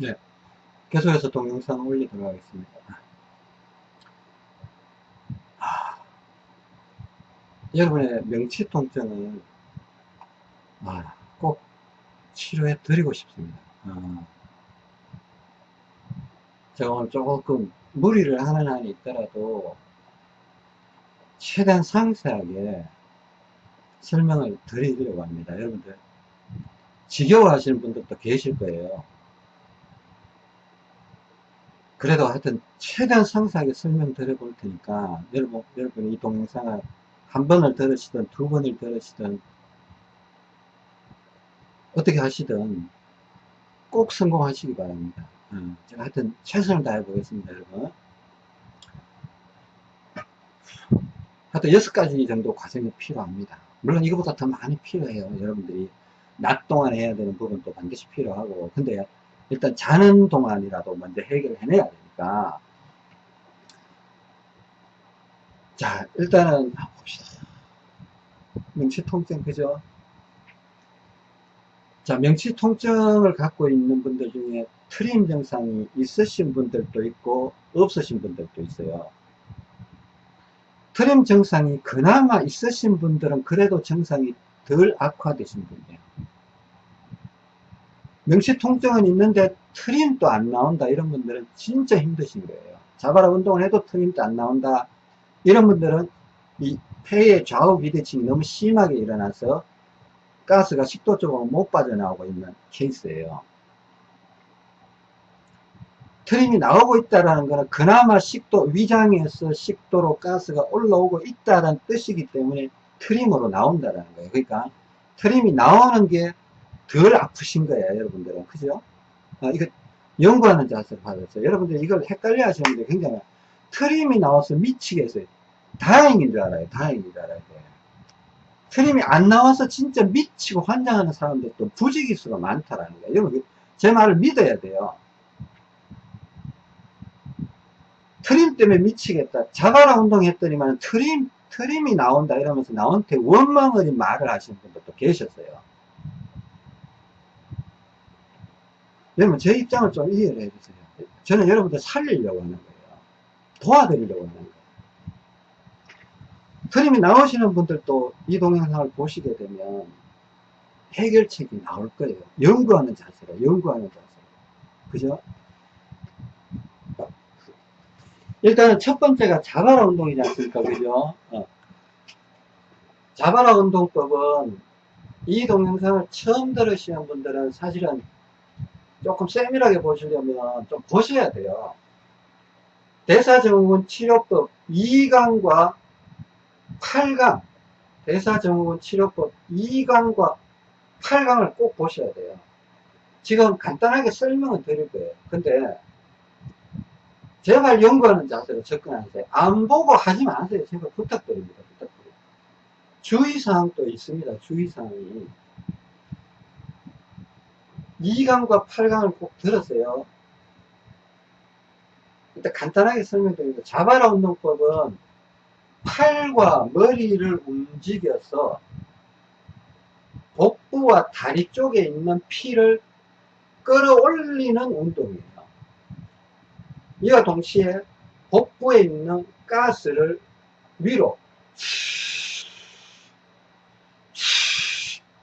네. 계속해서 동영상 올리도록 하겠습니다. 아, 여러분의 명치 통증을 아, 꼭 치료해 드리고 싶습니다. 아, 제가 오늘 조금 무리를 하는 한이 있더라도 최대한 상세하게 설명을 드리려고 합니다. 여러분들 지겨워 하시는 분들도 계실 거예요. 그래도 하여튼 최대한 상세하게 설명드려 볼 테니까 여러분, 여러분 이 동영상을 한 번을 들으시든 두 번을 들으시든 어떻게 하시든 꼭 성공하시기 바랍니다. 어, 제가 하여튼 최선을 다해 보겠습니다, 여러분. 하여튼 여섯 가지 정도 과정이 필요합니다. 물론 이거보다 더 많이 필요해요. 여러분들이 낮 동안 해야 되는 부분도 반드시 필요하고 근데 일단 자는 동안이라도 먼저 해결해내야 되니까. 자 일단은 봅시다. 명치 통증 그죠? 자 명치 통증을 갖고 있는 분들 중에 트림 증상이 있으신 분들도 있고 없으신 분들도 있어요. 트림 증상이 그나마 있으신 분들은 그래도 증상이 덜 악화되신 분이에요 명시 통증은 있는데 트림도 안 나온다. 이런 분들은 진짜 힘드신 거예요. 자바라 운동을 해도 트림도 안 나온다. 이런 분들은 이 폐의 좌우 비대칭이 너무 심하게 일어나서 가스가 식도 쪽으로 못 빠져나오고 있는 케이스예요. 트림이 나오고 있다는 것은 그나마 식도 위장에서 식도로 가스가 올라오고 있다는 뜻이기 때문에 트림으로 나온다는 거예요. 그러니까 트림이 나오는 게 덜 아프신 거예요 여러분들은. 그죠? 아, 이거 연구하는 자세를 받았어요. 여러분들 이걸 헷갈려 하시는 분들 굉장히 트림이 나와서 미치겠어요 다행인 줄 알아요. 다행인 줄 알아요. 트림이 안 나와서 진짜 미치고 환장하는 사람들도 부지기수가 많다라는 거예요. 여러분 제 말을 믿어야 돼요. 트림 때문에 미치겠다. 자바라 운동했더니만 트림 트림이 나온다 이러면서 나한테 원망을 말을 하시는 분들도 계셨어요 여러분 제 입장을 좀 이해를 해주세요. 저는 여러분들 살리려고 하는 거예요. 도와드리려고 하는 거예요. 트림이 나오시는 분들도 이 동영상을 보시게 되면 해결책이 나올 거예요. 연구하는 자세로 연구하는 자세로. 그죠? 일단은 첫 번째가 자바라 운동이지 않습니까? 그죠? 어. 자바라 운동법은 이 동영상을 처음 들으시는 분들은 사실은 조금 세밀하게 보시려면 좀 보셔야 돼요. 대사증후군 치료법 2강과 8강 대사증후군 치료법 2강과 8강을 꼭 보셔야 돼요. 지금 간단하게 설명을 드릴 거예요. 근데 제발 연구하는 자세로 접근하세요. 안 보고 하지 마세요. 제발 부탁드립니다. 부탁드립니다. 주의사항도 있습니다. 주의사항이. 2강과 8강을 꼭 들었어요. 일단 간단하게 설명드립니다. 자바라 운동법은 팔과 머리를 움직여서 복부와 다리 쪽에 있는 피를 끌어올리는 운동이에요. 이와 동시에 복부에 있는 가스를 위로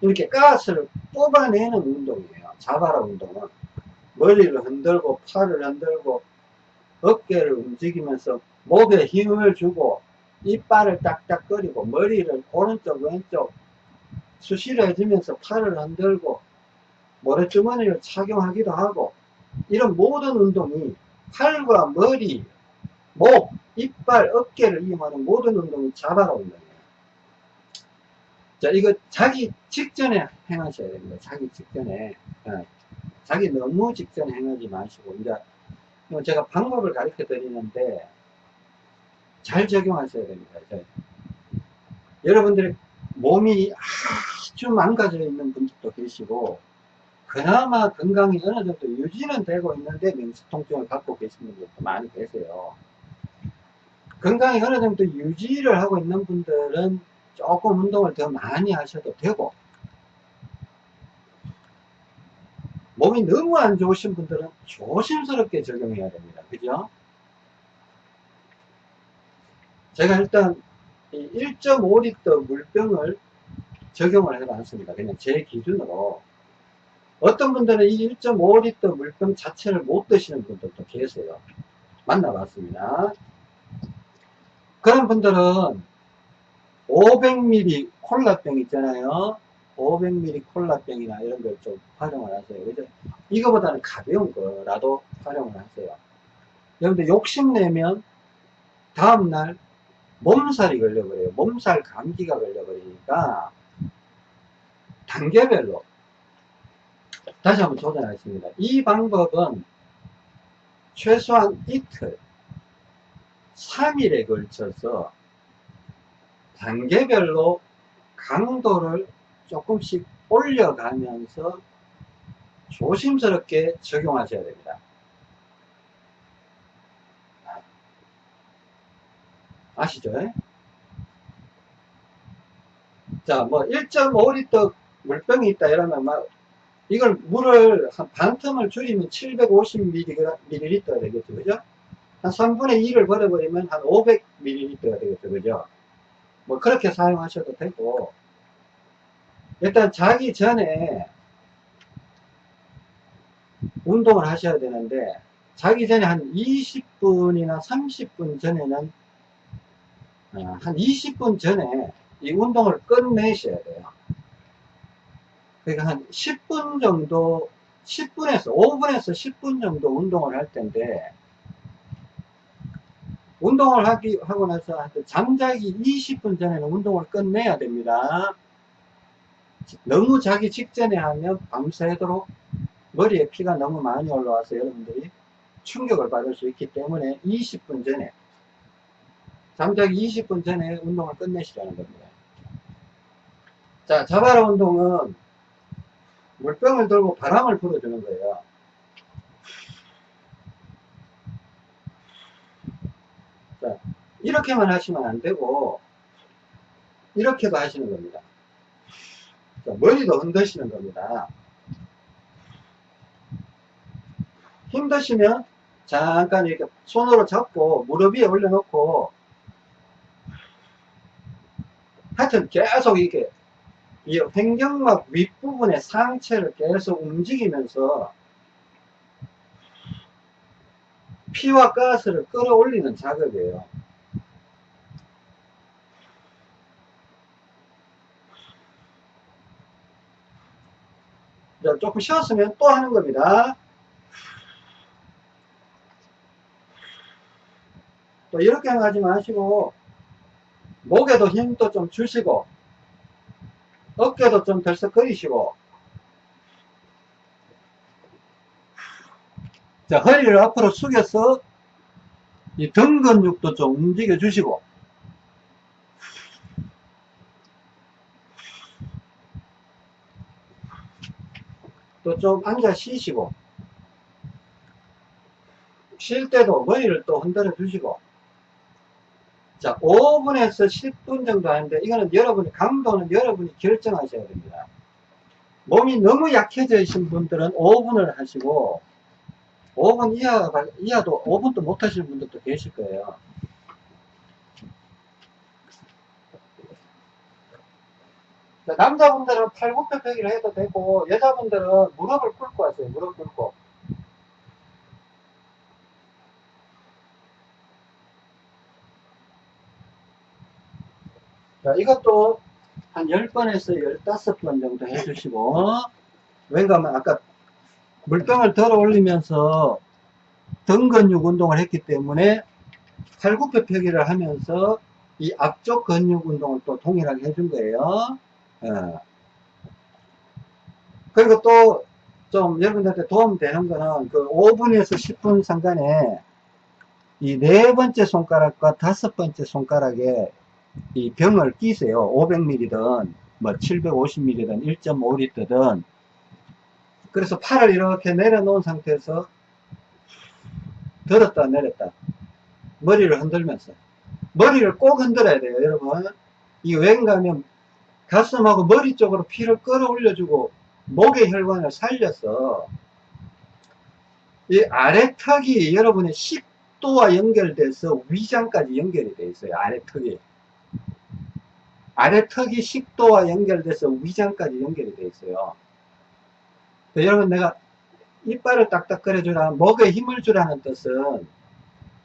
이렇게 가스를 뽑아내는 운동이에요. 자바라 운동은 머리를 흔들고 팔을 흔들고 어깨를 움직이면서 목에 힘을 주고 이빨을 딱딱거리고 머리를 오른쪽 왼쪽 수시로 해주면서 팔을 흔들고 모래주머니를 착용하기도 하고 이런 모든 운동이 팔과 머리, 목, 이빨, 어깨를 이용하는 모든 운동이 자바라 운동이에요. 자, 이거 자기 직전에 행하셔야 됩니다. 자기 직전에. 어, 자기 너무 직전에 행하지 마시고, 이제, 제가 방법을 가르쳐 드리는데, 잘 적용하셔야 됩니다. 여러분들의 몸이 아주 망가져 있는 분들도 계시고, 그나마 건강이 어느 정도 유지는 되고 있는데 명수통증을 갖고 계신 분들도 많이 계세요. 건강이 어느 정도 유지를 하고 있는 분들은 조금 운동을 더 많이 하셔도 되고 몸이 너무 안 좋으신 분들은 조심스럽게 적용해야 됩니다. 그죠? 제가 일단 1.5리터 물병을 적용을 해봤습니다. 그냥 제 기준으로. 어떤 분들은 이 1.5리터 물병 자체를 못 드시는 분들도 계세요. 만나봤습니다. 그런 분들은 500ml 콜라병 있잖아요. 500ml 콜라병이나 이런 걸 좀 활용을 하세요. 그죠? 이거보다는 가벼운 거라도 활용을 하세요. 여러분들 욕심내면 다음날 몸살이 걸려버려요. 몸살 감기가 걸려버리니까 단계별로 다시 한번 조정하겠습니다. 이 방법은 최소한 이틀, 3일에 걸쳐서 단계별로 강도를 조금씩 올려가면서 조심스럽게 적용하셔야 됩니다. 아시죠? 자, 뭐 1.5리터 물병이 있다 이러면 막 이걸 물을 한 반 텀을 줄이면 750ml가 되겠죠. 그죠? 한 3분의 2를 버려버리면 한 500ml가 되겠죠. 그죠? 뭐 그렇게 사용하셔도 되고 일단 자기 전에 운동을 하셔야 되는데 자기 전에 한 20분이나 30분 전에는 어, 한 20분 전에 이 운동을 끝내셔야 돼요. 그러니까 한 10분 정도 10분에서 5분에서 10분 정도 운동을 할 텐데 운동을 하기 하고 나서 잠자기 20분 전에는 운동을 끝내야 됩니다. 너무 자기 직전에 하면 밤새도록 머리에 피가 너무 많이 올라와서 여러분들이 충격을 받을 수 있기 때문에 20분 전에 잠자기 20분 전에 운동을 끝내시라는 겁니다. 자, 자바라 운동은 물병을 들고 바람을 불어주는 거예요. 자, 이렇게만 하시면 안 되고, 이렇게도 하시는 겁니다. 자, 머리도 흔드시는 겁니다. 힘드시면 잠깐 이렇게 손으로 잡고 무릎 위에 올려놓고 하여튼 계속 이렇게 이 횡격막 윗부분의 상체를 계속 움직이면서 피와 가스를 끌어올리는 작업이에요. 자, 조금 쉬었으면 또 하는 겁니다. 또 이렇게 하지 마시고 목에도 힘도 좀 주시고 어깨도 좀 들썩거리시고 자 허리를 앞으로 숙여서 이 등 근육도 좀 움직여 주시고. 또 좀 앉아 쉬시고. 쉴 때도 머리를 또 흔들어 주시고. 자 5분에서 10분 정도 하는데 이거는 여러분이 강도는 여러분이 결정하셔야 됩니다. 몸이 너무 약해져 있는 분들은 5분을 하시고 5분 이하, 이하도 5분도 못 하시는 분들도 계실 거예요. 남자분들은 팔굽혀펴기를 해도 되고 여자분들은 무릎을 꿇고 하세요. 무릎 꿇고. 자 이것도 한 10번에서 15번 정도 해주시고 왠가 하면 아까 물병을 들어 올리면서 등 근육 운동을 했기 때문에 팔굽혀 펴기를 하면서 이 앞쪽 근육 운동을 또 동일하게 해준 거예요 예. 그리고 또 좀 여러분들한테 도움 되는 거는 그 5분에서 10분 상간에 이 네 번째 손가락과 다섯 번째 손가락에 이 병을 끼세요. 500ml든 뭐 750ml든 1.5L든 그래서 팔을 이렇게 내려놓은 상태에서 들었다 내렸다 머리를 흔들면서 머리를 꼭 흔들어야 돼요 여러분 이게 왠가 하면 가슴하고 머리 쪽으로 피를 끌어올려주고 목의 혈관을 살려서 이 아래턱이 여러분의 식도와 연결돼서 위장까지 연결이 되어 있어요. 아래턱이. 아래턱이 식도와 연결돼서 위장까지 연결이 되어 있어요. 여러분 내가 이빨을 딱딱거려 주라 목에 힘을 주라는 뜻은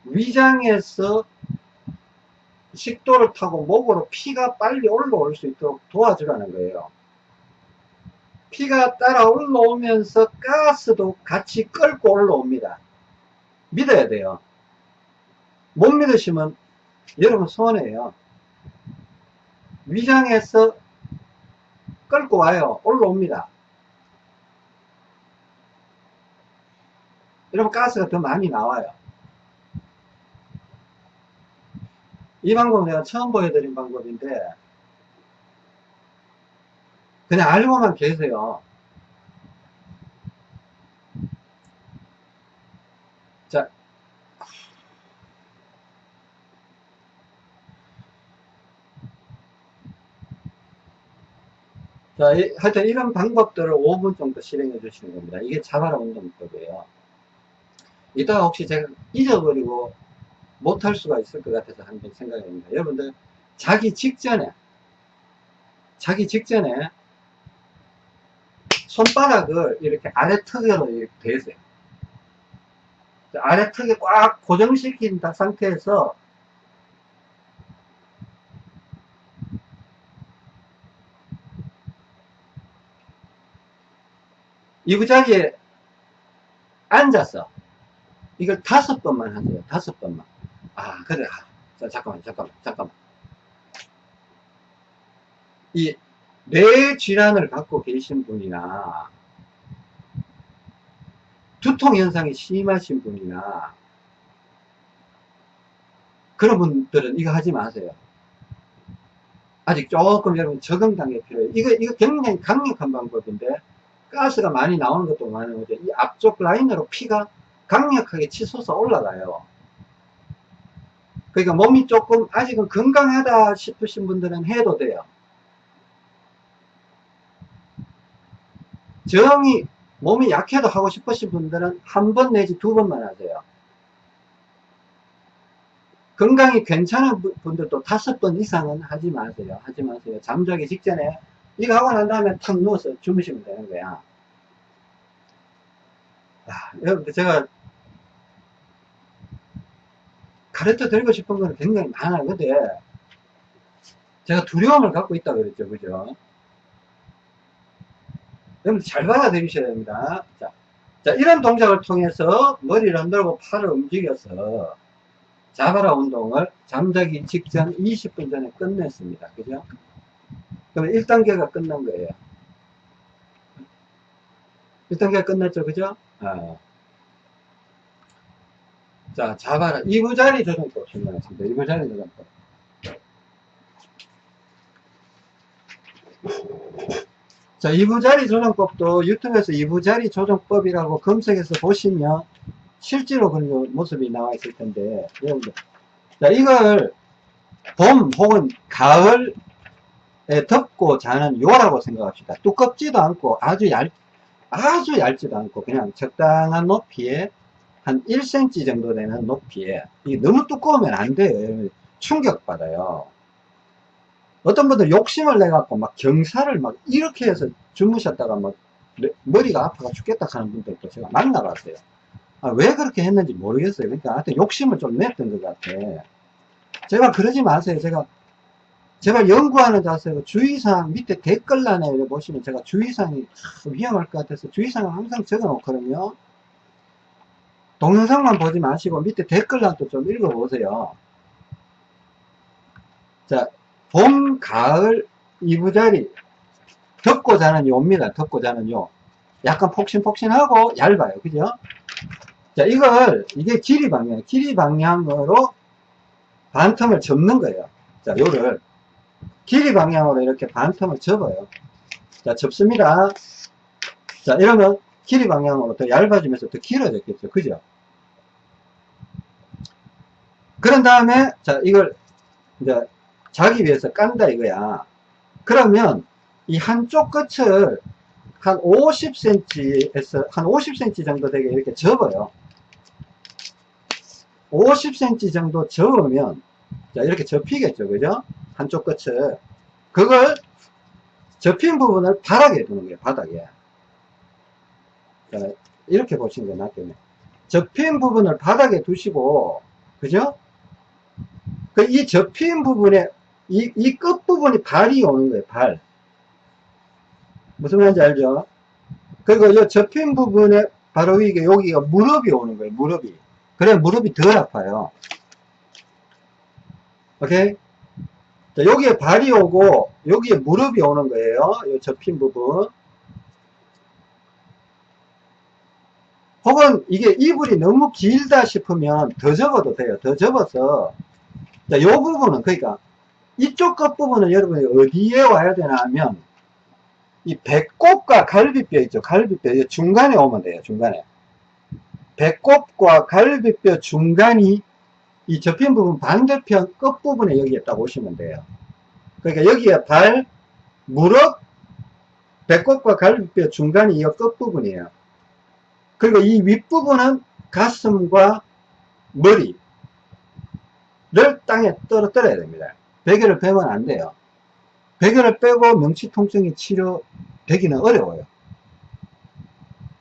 위장에서 식도를 타고 목으로 피가 빨리 올라올 수 있도록 도와주라는 거예요. 피가 따라 올라오면서 가스도 같이 끌고 올라옵니다. 믿어야 돼요. 못 믿으시면 여러분 손해예요. 위장에서 끌고 와요. 올라옵니다. 여러분 가스가 더 많이 나와요. 이 방법은 내가 처음 보여드린 방법인데 그냥 알고만 계세요. 자, 자, 이, 하여튼 이런 방법들을 5분 정도 실행해 주시는 겁니다. 이게 자바라 운동법이에요. 이따가 혹시 제가 잊어버리고 못할 수가 있을 것 같아서 한번 생각해 봅니다. 여러분들, 자기 직전에, 자기 직전에 손바닥을 이렇게 아래 턱으로 이렇게 대세요. 아래 턱에 꽉 고정시킨 상태에서 이부자리에 앉아서 이걸 다섯 번만 하세요. 다섯 번만. 아, 그래. 아, 자, 잠깐만, 잠깐만, 잠깐만. 이 뇌 질환을 갖고 계신 분이나 두통 현상이 심하신 분이나 그런 분들은 이거 하지 마세요. 아직 조금 여러분 적응 단계 필요해요. 이거, 이거 굉장히 강력한 방법인데 가스가 많이 나오는 것도 많은 거죠. 이 앞쪽 라인으로 피가 강력하게 치솟아 올라가요. 그러니까 몸이 조금 아직은 건강하다 싶으신 분들은 해도 돼요. 정이 몸이 약해도 하고 싶으신 분들은 한 번 내지 두 번만 하세요. 건강이 괜찮은 분들도 다섯 번 이상은 하지 마세요. 하지 마세요. 잠자기 직전에 이거 하고 난 다음에 탁 누워서 주무시면 되는 거야. 아, 여러분들 제가 가르쳐 드리고 싶은 거는 굉장히. 근데 제가 두려움을 갖고 있다 그랬죠. 그죠? 여러분 잘 받아들이셔야 됩니다. 자, 자, 이런 동작을 통해서 머리를 흔들고 팔을 움직여서 자바라 운동을 잠자기 직전 20분 전에 끝냈습니다. 그죠? 그러면 1단계가 끝난 거예요. 1단계가 끝났죠. 그죠? 아. 자, 자바라. 이부자리 조정법 실행하겠습니다. 이부자리 조정법. 자, 이부자리 조정법도 유튜브에서 이부자리 조정법이라고 검색해서 보시면 실제로 그런 모습이 나와 있을 텐데, 여러분들. 자, 이걸 봄 혹은 가을에 덮고 자는 요라고 생각합시다. 두껍지도 않고 아주 얇, 아주 얇지도 않고 그냥 적당한 높이에 한 1cm 정도 되는 높이에 이 너무 두꺼우면 안 돼요. 충격받아요. 어떤 분들 욕심을 내갖고 막 경사를 막 이렇게 해서 주무셨다가 막 머리가 아파가 죽겠다 하는 분들도 제가 만나봤어요. 아, 왜 그렇게 했는지 모르겠어요. 그러니까 하여튼 욕심을 좀 냈던 것 같아. 제가 그러지 마세요. 제가 제가 연구하는 자세로 주의사항 밑에 댓글란에 보시면 제가 주의사항이 위험할 것 같아서 주의사항을 항상 적어 놓거든요. 동영상만 보지 마시고 밑에 댓글란도 좀 읽어보세요. 자, 봄, 가을, 이부자리, 덮고 자는 요입니다. 덮고 자는 요. 약간 폭신폭신하고 얇아요. 그죠? 자, 이걸, 이게 길이 방향, 길이 방향으로 반틈을 접는 거예요. 자, 요를. 길이 방향으로 이렇게 반틈을 접어요. 자, 접습니다. 자, 이러면 길이 방향으로 더 얇아지면서 더 길어졌겠죠. 그죠? 그런 다음에, 자, 이걸, 이제, 자기 위해서 깐다 이거야. 그러면 이 한쪽 끝을 한 50cm에서 한 50cm 정도 되게 이렇게 접어요. 50cm 정도 접으면 자 이렇게 접히겠죠 그죠 한쪽 끝을 그걸 접힌 부분을 바닥에 두는 거예요 바닥에 자, 이렇게 보시는 게 낫겠네 접힌 부분을 바닥에 두시고 그죠? 그 이 접힌 부분에 이, 이 끝부분이 발이 오는 거예요 발. 무슨 말인지 알죠? 그리고 이 접힌 부분에 바로 위에 여기가 무릎이 오는 거예요 무릎이. 그래 무릎이 덜 아파요. 오케이? 자, 여기에 발이 오고 여기에 무릎이 오는 거예요 이 접힌 부분 혹은 이게 이불이 너무 길다 싶으면 더 접어도 돼요. 더 접어서. 자, 이 부분은 그러니까 이쪽 끝부분은 여러분이 어디에 와야 되나 하면 이 배꼽과 갈비뼈 있죠. 갈비뼈. 중간에 오면 돼요 중간에. 배꼽과 갈비뼈 중간이 이 접힌 부분 반대편 끝부분에 여기에 딱 오시면 돼요. 그러니까 여기에 발, 무릎, 배꼽과 갈비뼈 중간이 이 끝부분이에요. 그리고 이 윗부분은 가슴과 머리를 땅에 떨어뜨려야 됩니다. 베개를 빼면 안 돼요. 베개를 빼고 명치통증이 치료되기는 어려워요.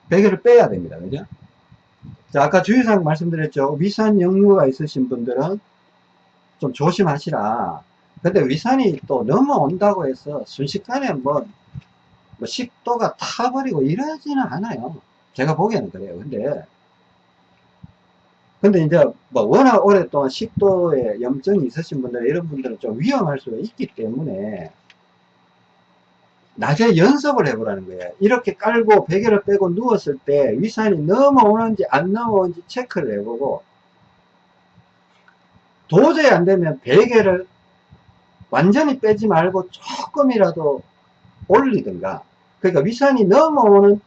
베개를 빼야 됩니다. 그죠? 자, 아까 주의사항 말씀드렸죠. 위산 역류가 있으신 분들은 좀 조심하시라. 근데 위산이 또 넘어온다고 해서 순식간에 뭐, 뭐 식도가 타버리고 이러지는 않아요. 제가 보기에는 그래요. 근데, 근데 이제 뭐 워낙 오랫동안 식도에 염증이 있으신 분들, 이런 분들은 좀 위험할 수가 있기 때문에 낮에 연습을 해보라는 거예요. 이렇게 깔고 베개를 빼고 누웠을 때 위산이 넘어오는지 안 넘어오는지 체크를 해보고 도저히 안 되면 베개를 완전히 빼지 말고 조금이라도 올리든가 그러니까 위산이 넘어오는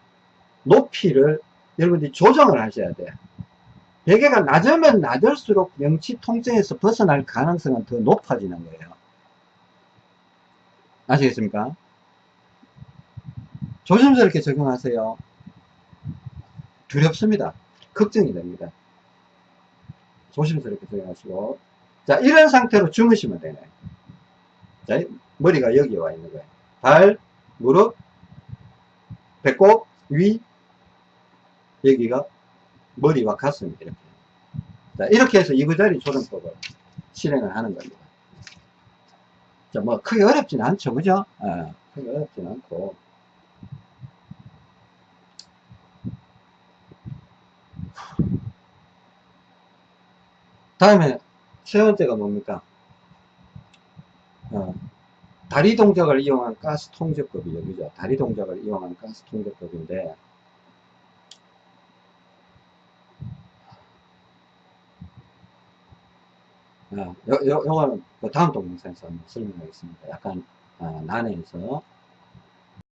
높이를 여러분들이 조정을 하셔야 돼요. 베개가 낮으면 낮을수록 명치 통증에서 벗어날 가능성은 더 높아지는 거예요. 아시겠습니까? 조심스럽게 적용하세요. 두렵습니다. 걱정이 됩니다. 조심스럽게 적용하시고 자 이런 상태로 주무시면 되네 자 머리가 여기에 와 있는 거예요. 발, 무릎, 배꼽, 위 여기가 머리와 가슴 이렇게 자 이렇게 해서 이부자리 조정법을 실행을 하는 겁니다. 자 뭐 크게 어렵진 않죠 그죠? 아, 크게 어렵진 않고 다음에 세 번째가 뭡니까? 어, 다리 동작을 이용한 가스 통제법이 여기죠. 다리 동작을 이용한 가스 통제법인데 어, 요, 요, 요거는 그 다음 동영상에서 설명하겠습니다. 약간 어, 난해해서